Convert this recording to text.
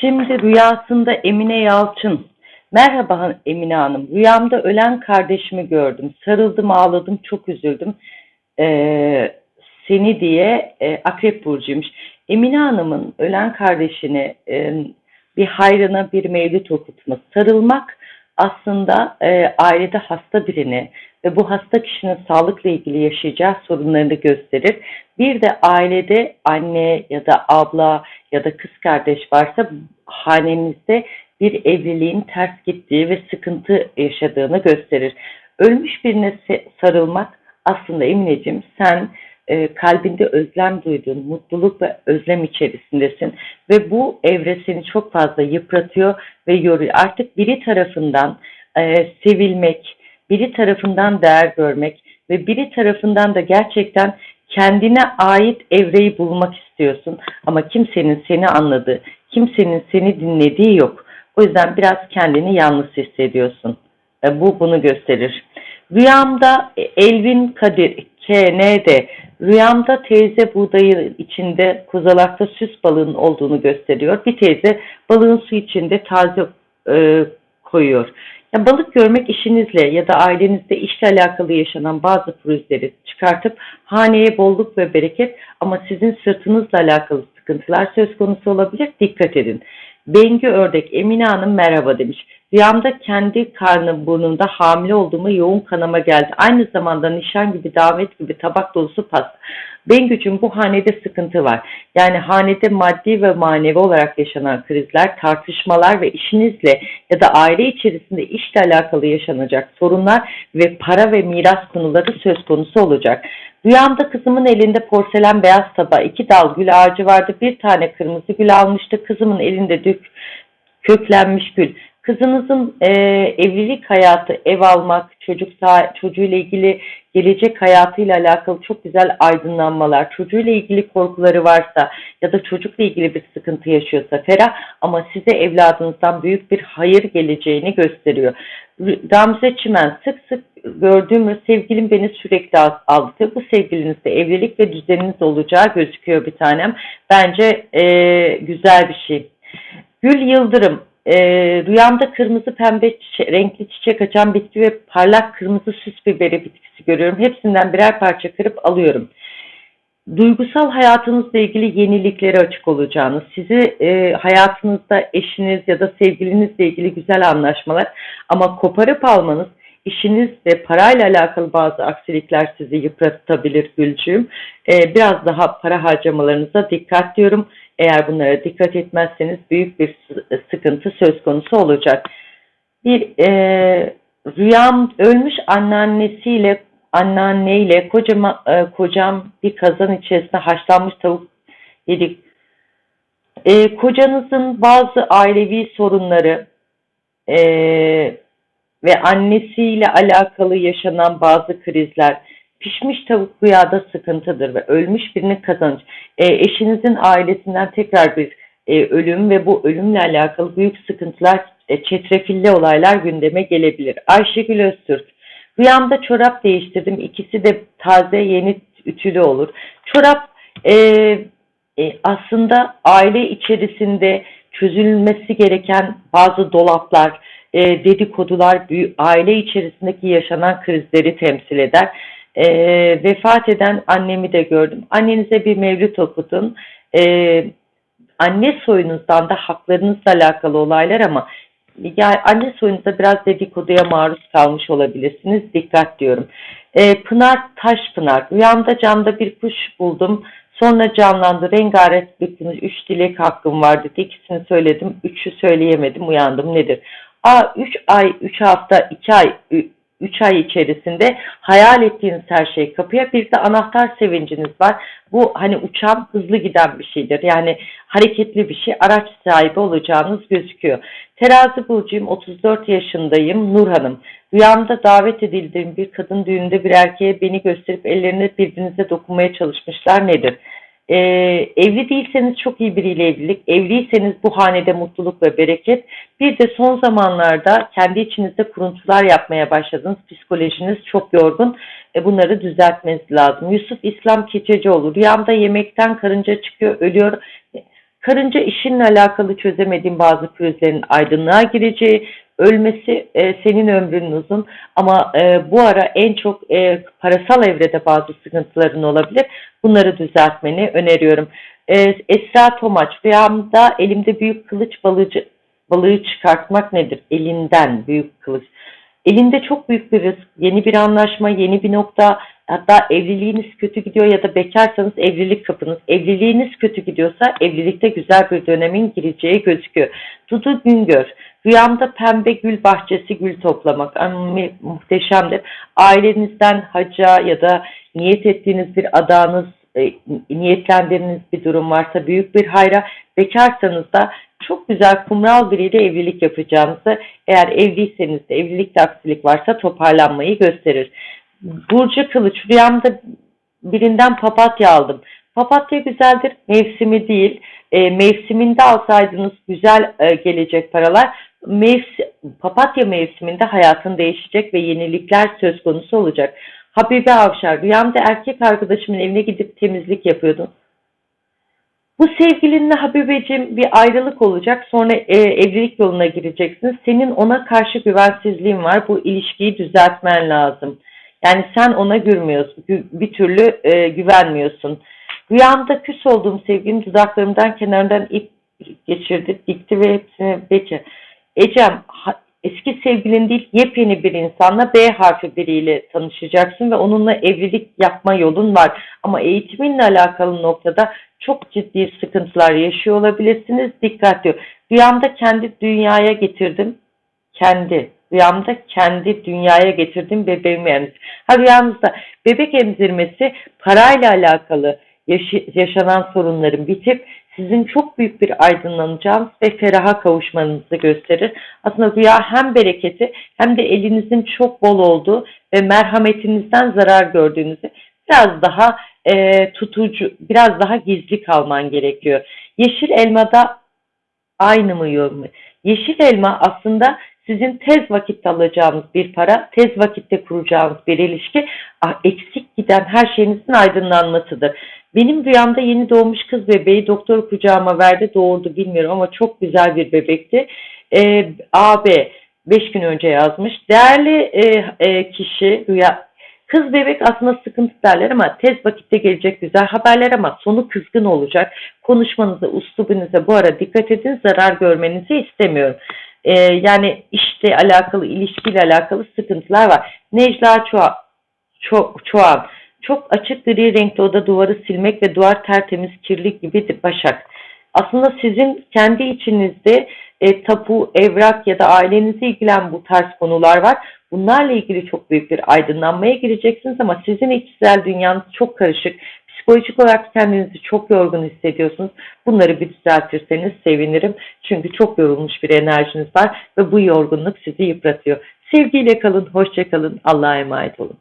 Şimdi rüyasında Emine Yalçın. Merhaba Emine Hanım. Rüyamda ölen kardeşimi gördüm. Sarıldım, ağladım, çok üzüldüm. Ee, seni diye e, Akrep Burcu'ymuş. Emine Hanım'ın ölen kardeşini e, bir hayrına bir mevlüt okutması. Sarılmak aslında e, ailede hasta birini ve bu hasta kişinin sağlıkla ilgili yaşayacağı sorunlarını gösterir. Bir de ailede anne ya da abla ya da kız kardeş varsa hanenizde bir evliliğin ters gittiği ve sıkıntı yaşadığını gösterir. Ölmüş birine sarılmak aslında Emineciğim sen e, kalbinde özlem duyduğun, mutluluk ve özlem içerisindesin ve bu evre seni çok fazla yıpratıyor ve yoruyor. Artık biri tarafından e, sevilmek, biri tarafından değer görmek ve biri tarafından da gerçekten kendine ait evreyi bulmak istiyorsun ama kimsenin seni anladığı, kimsenin seni dinlediği yok. O yüzden biraz kendini yalnız hissediyorsun. Bu bunu gösterir. Rüyamda Elvin Kadir KN'de rüyamda teyze buğdayı içinde kozalakta süs balığının olduğunu gösteriyor. Bir teyze balığın su içinde taze e, koyuyor. Ya balık görmek işinizle ya da ailenizde işle alakalı yaşanan bazı pürüzleri çıkartıp haneye bolluk ve bereket ama sizin sırtınızla alakalı sıkıntılar söz konusu olabilir. Dikkat edin. Bengü Ördek Emine Hanım merhaba demiş. Rüyamda kendi karnım burnunda hamile olduğumu yoğun kanama geldi. Aynı zamanda nişan gibi davet gibi tabak dolusu pasta. Bengücüm bu hanede sıkıntı var. Yani hanede maddi ve manevi olarak yaşanan krizler, tartışmalar ve işinizle ya da aile içerisinde işle alakalı yaşanacak sorunlar ve para ve miras konuları söz konusu olacak. Rüyamda kızımın elinde porselen beyaz tabağı, iki dal gül ağacı vardı. Bir tane kırmızı gül almıştı. Kızımın elinde dük, köklenmiş gül. Kızınızın e, evlilik hayatı, ev almak, çocuk çocuğuyla ilgili gelecek hayatıyla alakalı çok güzel aydınlanmalar, çocuğuyla ilgili korkuları varsa ya da çocukla ilgili bir sıkıntı yaşıyorsa ferah ama size evladınızdan büyük bir hayır geleceğini gösteriyor. Gamze Çimen sık sık gördüğüm sevgilim beni sürekli aldı. Bu sevgilinizde evlilik ve düzeniniz olacağı gözüküyor bir tanem. Bence e, güzel bir şey. Gül Yıldırım e, rüyamda kırmızı pembe çiçe renkli çiçek açan bitki ve parlak kırmızı süs biberi bitkisi görüyorum. Hepsinden birer parça kırıp alıyorum. Duygusal hayatınızla ilgili yeniliklere açık olacağınız, sizi e, hayatınızda eşiniz ya da sevgilinizle ilgili güzel anlaşmalar ama koparıp almanız işiniz ve parayla alakalı bazı aksilikler sizi yıpratabilir Gülcüğüm. Ee, biraz daha para harcamalarınıza dikkat diyorum. Eğer bunlara dikkat etmezseniz büyük bir sıkıntı söz konusu olacak. Bir e, rüyam ölmüş anneannesiyle anneanneyle kocama, e, kocam bir kazan içerisinde haşlanmış tavuk yedik. E, kocanızın bazı ailevi sorunları e, ve annesiyle alakalı yaşanan bazı krizler, pişmiş tavuk rüyada sıkıntıdır ve ölmüş birinin kazanç. E, eşinizin ailesinden tekrar bir e, ölüm ve bu ölümle alakalı büyük sıkıntılar, e, çetrefilli olaylar gündeme gelebilir. Ayşegül Öztürk, rüyamda çorap değiştirdim. İkisi de taze, yeni ütülü olur. Çorap e, e, aslında aile içerisinde çözülmesi gereken bazı dolaplar, e, dedikodular, aile içerisindeki yaşanan krizleri temsil eder. E, vefat eden annemi de gördüm. Annenize bir mevlüt okudun. E, anne soyunuzdan da haklarınızla alakalı olaylar ama yani anne soyunuzda biraz dedikoduya maruz kalmış olabilirsiniz. Dikkat diyorum. E, Pınar Taşpınar. Rüyamda camda bir kuş buldum. Sonra canlandı. Rengarenk kuş. Üç dilek hakkım vardı. İkisini söyledim. Üçü söyleyemedim. Uyandım. Nedir? A 3 ay, 3 hafta, 2 ay, 3 ay içerisinde hayal ettiğiniz her şey kapıya. Bir de anahtar sevinciniz var. Bu hani uçan hızlı giden bir şeydir. Yani hareketli bir şey. Araç sahibi olacağınız gözüküyor. Terazi burcuyum. 34 yaşındayım. Nur Hanım. Rüyamda davet edildiğim bir kadın düğünde bir erkeğe beni gösterip ellerine birbirinize dokunmaya çalışmışlar. Nedir? Ee, evli değilseniz çok iyi biriyle evlilik, evliyseniz bu hanede mutluluk ve bereket. Bir de son zamanlarda kendi içinizde kuruntular yapmaya başladınız. Psikolojiniz çok yorgun. E, bunları düzeltmeniz lazım. Yusuf İslam Keçecioğlu, rüyamda yemekten karınca çıkıyor, ölüyor. Karınca işinle alakalı çözemediğin bazı pürüzlerin aydınlığa gireceği, ölmesi e, senin ömrünün uzun ama e, bu ara en çok e, parasal evrede bazı sıkıntıların olabilir. Bunları düzeltmeni öneriyorum. E, Esra Tomaç, rüyamda elimde büyük kılıç balıcı, balığı çıkartmak nedir? Elinden büyük kılıç. Elinde çok büyük bir risk, yeni bir anlaşma, yeni bir nokta, hatta evliliğiniz kötü gidiyor ya da bekarsanız evlilik kapınız. Evliliğiniz kötü gidiyorsa evlilikte güzel bir dönemin gireceği gözüküyor. Dudu Güngör, rüyamda pembe gül bahçesi gül toplamak Ama muhteşemdir. Ailenizden hacca ya da niyet ettiğiniz bir adanız, e, niyetlendiğiniz bir durum varsa büyük bir hayra, bekarsanız da çok güzel kumral biriyle evlilik yapacağınızı, eğer evliyseniz de evlilikte aksilik varsa toparlanmayı gösterir. Burcu Kılıç, rüyamda birinden papatya aldım. Papatya güzeldir, mevsimi değil. E, mevsiminde alsaydınız güzel e, gelecek paralar. Mevsi, papatya mevsiminde hayatın değişecek ve yenilikler söz konusu olacak. Habibe Avşar, rüyamda erkek arkadaşımın evine gidip temizlik yapıyordum. Bu sevgilinle Habibeciğim bir ayrılık olacak. Sonra e, evlilik yoluna gireceksiniz. Senin ona karşı güvensizliğin var. Bu ilişkiyi düzeltmen lazım. Yani sen ona gülmüyorsun. Bir türlü e, güvenmiyorsun. Rüyamda küs olduğum sevgilim dudaklarımdan kenarından ip geçirdi, dikti ve hepsini bece. Ecem, eski sevgilin değil yepyeni bir insanla B harfi biriyle tanışacaksın ve onunla evlilik yapma yolun var. Ama eğitiminle alakalı noktada çok ciddi sıkıntılar yaşıyor olabilirsiniz. Dikkatli. Rüyamda kendi dünyaya getirdim. Kendi. Rüyamda kendi dünyaya getirdim bebeğimi emzir. Ha rüyanızda bebek emzirmesi parayla alakalı yaşanan sorunların bitip sizin çok büyük bir aydınlanacağınız ve feraha kavuşmanızı gösterir. Aslında rüya hem bereketi hem de elinizin çok bol olduğu ve merhametinizden zarar gördüğünüzü biraz daha e, tutucu, biraz daha gizli kalman gerekiyor. Yeşil elmada aynı mı yorum? Yeşil elma aslında sizin tez vakitte alacağınız bir para, tez vakitte kuracağınız bir ilişki, ah, eksik giden her şeyinizin aydınlanmasıdır. Benim rüyamda yeni doğmuş kız bebeği doktor kucağıma verdi, doğurdu bilmiyorum ama çok güzel bir bebekti. Ee, AB 5 gün önce yazmış. Değerli e, e, kişi rüya Kız bebek aslında sıkıntı derler ama tez vakitte gelecek güzel haberler ama sonu kızgın olacak. Konuşmanıza, uslubunuza bu ara dikkat edin. Zarar görmenizi istemiyorum. Ee, yani işte alakalı, ilişkiyle alakalı sıkıntılar var. Necla Çoğan, Ço Çoğan çok açık gri renkli oda duvarı silmek ve duvar tertemiz kirli gibidir Başak. Aslında sizin kendi içinizde e, tapu, evrak ya da ailenizi ilgilen bu tarz konular var. Bunlarla ilgili çok büyük bir aydınlanmaya gireceksiniz ama sizin içsel dünyanız çok karışık. Psikolojik olarak kendinizi çok yorgun hissediyorsunuz. Bunları bir düzeltirseniz sevinirim. Çünkü çok yorulmuş bir enerjiniz var ve bu yorgunluk sizi yıpratıyor. Sevgiyle kalın, hoşça kalın, Allah'a emanet olun.